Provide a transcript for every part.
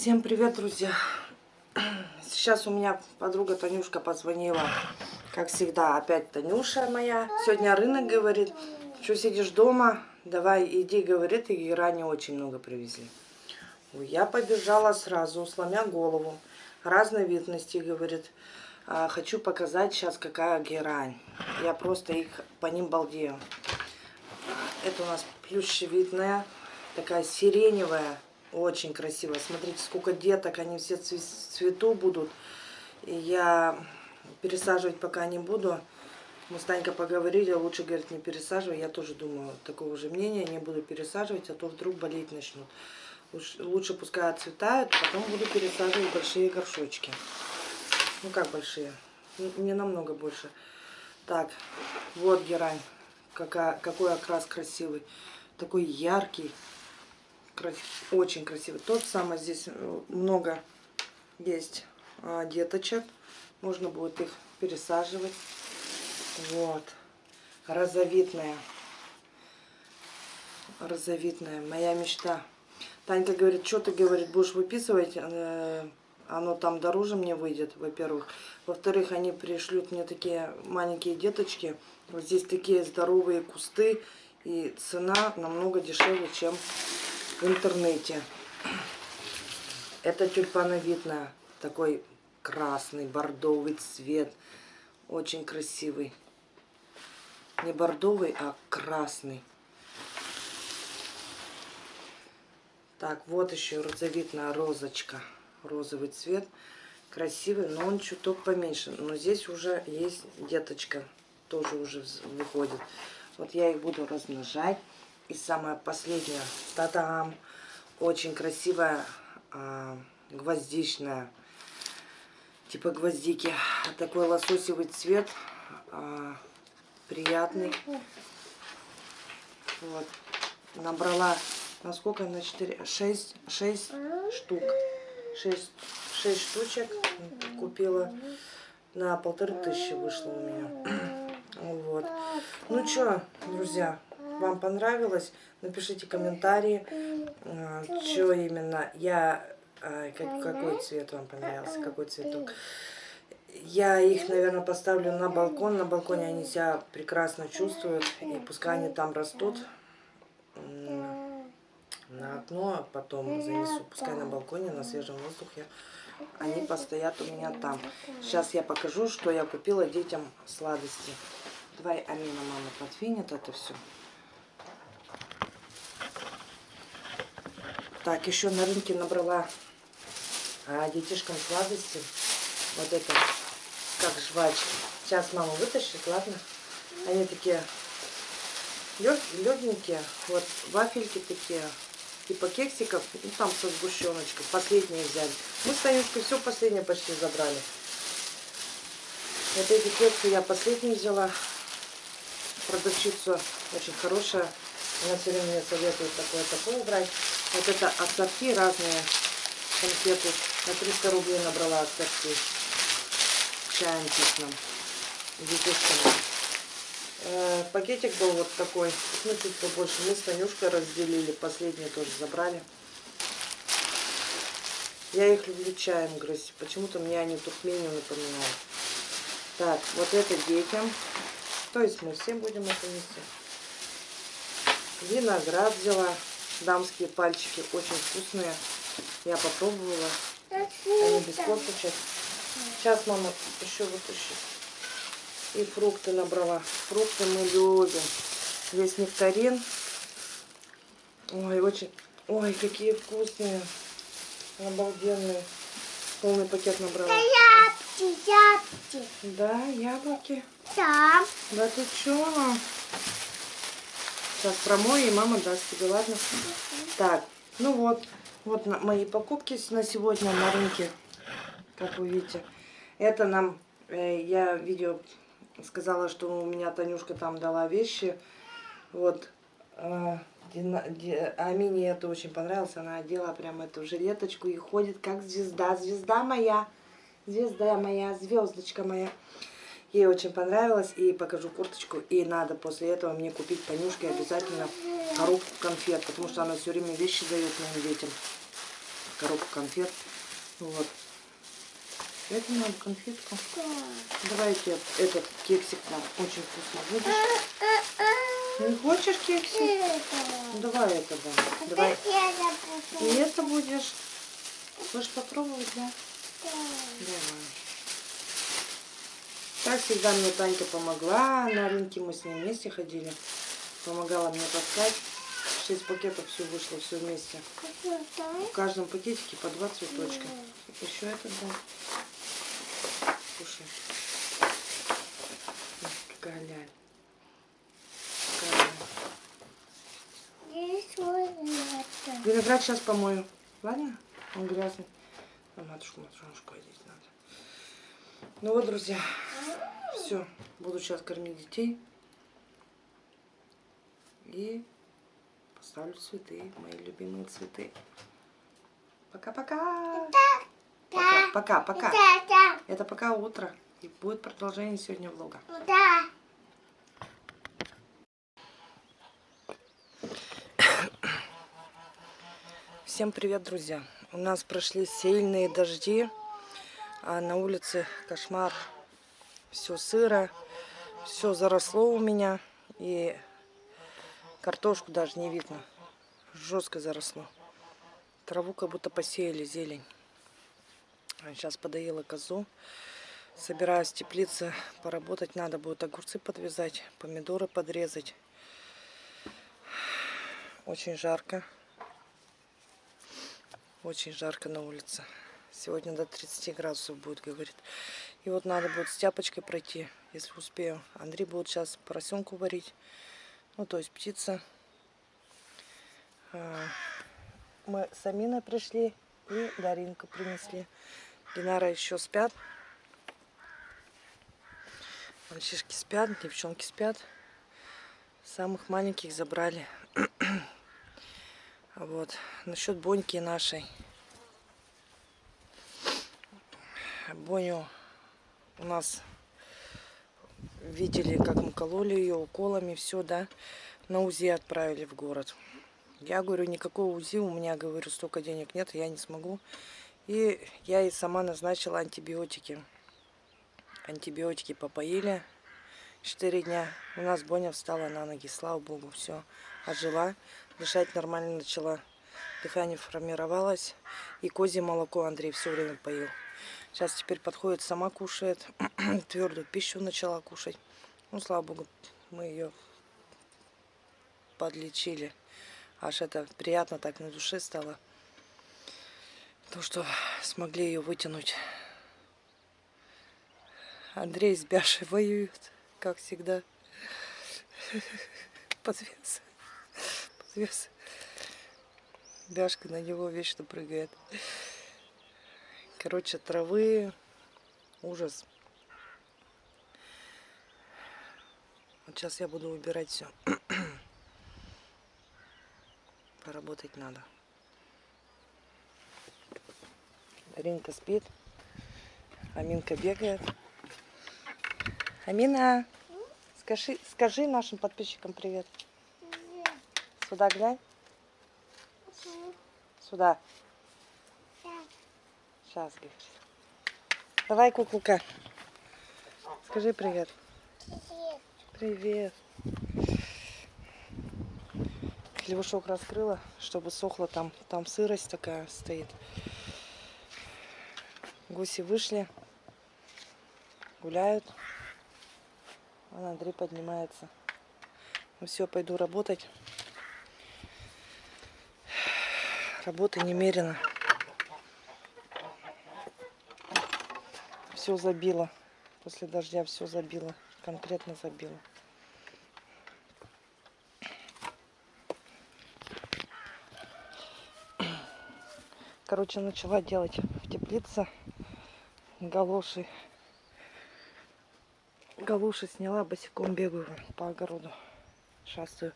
Всем привет, друзья! Сейчас у меня подруга Танюшка позвонила. Как всегда, опять Танюша моя. Сегодня рынок говорит, что сидишь дома, давай иди, говорит, и ранее очень много привезли. Я побежала сразу, сломя голову. Разновидности, говорит. «А, хочу показать сейчас, какая герань. Я просто их по ним балдею. Это у нас плющевидная, такая сиреневая, очень красиво. Смотрите, сколько деток, они все цвету будут. И я пересаживать пока не буду. Мы с Танькой поговорили, лучше, говорит, не пересаживай. Я тоже думаю, такого же мнения, не буду пересаживать, а то вдруг болеть начнут. Лучше пускай отцветают, потом буду пересаживать большие горшочки. Ну как большие? Не намного больше. Так, вот герань. Какая, какой окрас красивый. Такой яркий очень красивый. Тот самый здесь э, много есть а, деточек. Можно будет их пересаживать. Вот. Розовитная. Розовитная. Моя мечта. Танька говорит, что ты, говорит, будешь выписывать? Э, оно там дороже мне выйдет, во-первых. Во-вторых, они пришлют мне такие маленькие деточки. Вот здесь такие здоровые кусты. И цена намного дешевле, чем в интернете. Это тюльпановидная, такой красный, бордовый цвет. Очень красивый. Не бордовый, а красный. Так, вот еще розовитная розочка. Розовый цвет. Красивый, но он чуток поменьше. Но здесь уже есть деточка. Тоже уже выходит. Вот я их буду размножать. И самое последнее. Та-дам! Очень красивая а, гвоздичная. Типа гвоздики. Такой лососевый цвет. А, приятный. Вот. Набрала на сколько? На 4, 6, 6 штук. 6, 6 штучек купила. На полторы тысячи вышло у меня. Вот. Ну что, друзья, вам понравилось, напишите комментарии, а, что именно я, а, какой цвет вам понравился, какой цветок. Я их, наверное, поставлю на балкон. На балконе они себя прекрасно чувствуют. И пускай они там растут на окно, а потом занесу. Пускай на балконе, на свежем воздухе. Они постоят у меня там. Сейчас я покажу, что я купила детям сладости. Давай Амина, мама, подвинет это все. Так, еще на рынке набрала а, детишкам сладости. Вот это, как жвачки. Сейчас мама вытащит, ладно? Они такие легенькие. Вот вафельки такие, типа кексиков. Ну, там со сгущеночкой. Последние взяли. Мы с Танюшкой все последнее почти забрали. Вот эти кексы я последние взяла. Продавщица очень хорошая. Она все время мне советует такое-такое брать. Вот это ассорти разные конфеты. На 300 рублей набрала ассорти. Чаем вкусным. Детишками. Э, пакетик был вот такой. Ну, чуть побольше. Мы с Танюшкой разделили. Последние тоже забрали. Я их люблю чаем грызть. Почему-то мне они туркмению напоминают. Так, вот это детям. То есть мы всем будем это нести. Виноград взяла. Дамские пальчики очень вкусные. Я попробовала. Они без косточек. Сейчас мама еще вытащит. И фрукты набрала. Фрукты мы любим. Здесь нектарин. Ой, очень... Ой, какие вкусные. Обалденные. Полный пакет набрала. Да, яблоки, яблоки. Да, яблоки. Да. Да ты чё? Сейчас промою, и мама даст тебе, ладно? Так, ну вот. Вот мои покупки на сегодня на рынке, как вы видите. Это нам, э, я видео сказала, что у меня Танюшка там дала вещи. Вот, э, Амине это очень понравилось. Она одела прям эту жилеточку и ходит как звезда. Звезда моя, звезда моя, звездочка моя. Ей очень понравилось. И покажу курточку. И надо после этого мне купить Танюшке обязательно коробку конфет. Потому что она все время вещи дает моим детям. коробку конфет. Вот. Это надо конфетку. Давай я тебе этот кексик нам очень вкусно будешь. Не хочешь кексик? Ну, давай это да. Давай. И это будешь. Хочешь попробовать, да? Давай. Так всегда мне Танька помогла. На рынке мы с ней вместе ходили. Помогала мне таскать. Шесть пакетов все вышло, все вместе. В каждом пакетике по два цветочка. Еще это да. Слушай. Какая ляль. Виноград сейчас помою. Ладно? Он грязный. А матушку, матушку одеть надо. Ну вот, друзья. Все. Буду сейчас кормить детей. И поставлю цветы. Мои любимые цветы. Пока-пока. Пока, пока, пока. Это пока утро. И будет продолжение сегодня влога. Всем привет, друзья! У нас прошли сильные дожди, а на улице кошмар. Все сыро, все заросло у меня, и картошку даже не видно. Жестко заросло. Траву как будто посеяли, зелень. Сейчас подоела козу. Собираюсь в теплице поработать. Надо будет огурцы подвязать, помидоры подрезать. Очень жарко. Очень жарко на улице. Сегодня до 30 градусов будет, говорит. И вот надо будет с тяпочкой пройти, если успею. Андрей будет сейчас поросенку варить. Ну, то есть птица. А, Мы с Аминой пришли и Даринку принесли. Динара еще спят. Мальчишки спят, девчонки спят. Самых маленьких забрали. Вот. Насчет Боньки нашей. Боню у нас видели, как мы кололи ее уколами, все, да. На УЗИ отправили в город. Я говорю, никакого УЗИ у меня, говорю, столько денег нет, я не смогу. И я ей сама назначила антибиотики. Антибиотики попоили. Четыре дня. У нас Боня встала на ноги, слава богу, все. Ожила, дышать нормально начала. Дыхание формировалось. И козье молоко Андрей все время поил. Сейчас теперь подходит, сама кушает. Твердую пищу начала кушать. Ну, слава богу, мы ее подлечили. Аж это приятно так на душе стало. То, что смогли ее вытянуть. Андрей с Бяшей воюют, как всегда. Подвес. Подвес. Бяшка на него вечно прыгает. Короче, травы. Ужас. Вот сейчас я буду убирать все. Поработать надо. Ринка спит. Аминка бегает. Амина, скажи, скажи нашим подписчикам привет. Сюда глянь. Сюда. Сейчас. Давай, куколка. Скажи привет. Привет. Хлебушок раскрыла, чтобы сохло там. Там сырость такая стоит. Гуси вышли. Гуляют. Вон Андрей поднимается. Ну все, пойду работать. Работы немерено. Все забило. После дождя все забило. Конкретно забило. Короче, начала делать в теплице галоши. Галуши сняла, босиком бегаю по огороду. Шастаю.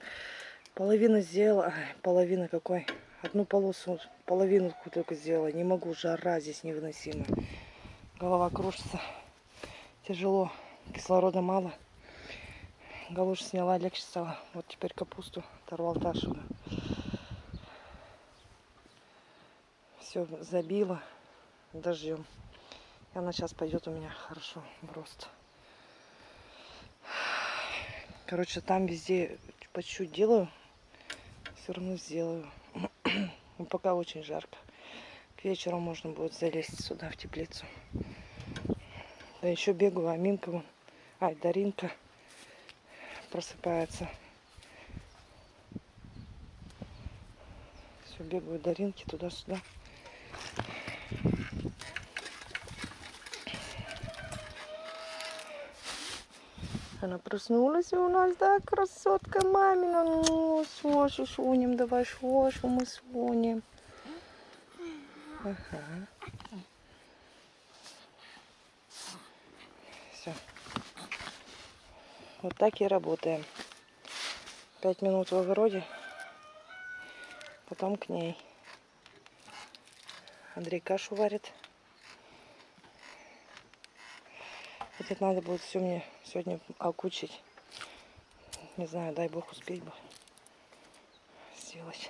Половину сделала, половина какой. Одну полосу, половину только сделала. Не могу, жара здесь невыносимая. Голова кружится. Тяжело. Кислорода мало. Галуши сняла, легче стало. Вот теперь капусту оторвал Ташу. Все забило дождем. И она сейчас пойдет у меня хорошо в рост. Короче, там везде по чуть-чуть делаю. Все равно сделаю. Но пока очень жарко. К вечеру можно будет залезть сюда, в теплицу. Да еще бегаю, а Минка вон, ай, Даринка просыпается. Все, бегаю Даринки туда-сюда. Она проснулась у нас, да, красотка мамина. Ну, Шошу шунем, давай шошу мы сунем. Ага. Все. Вот так и работаем. Пять минут в огороде, потом к ней. Андрей кашу варит. Хотя надо будет все мне сегодня окучить. Не знаю, дай бог успеть бы сделать.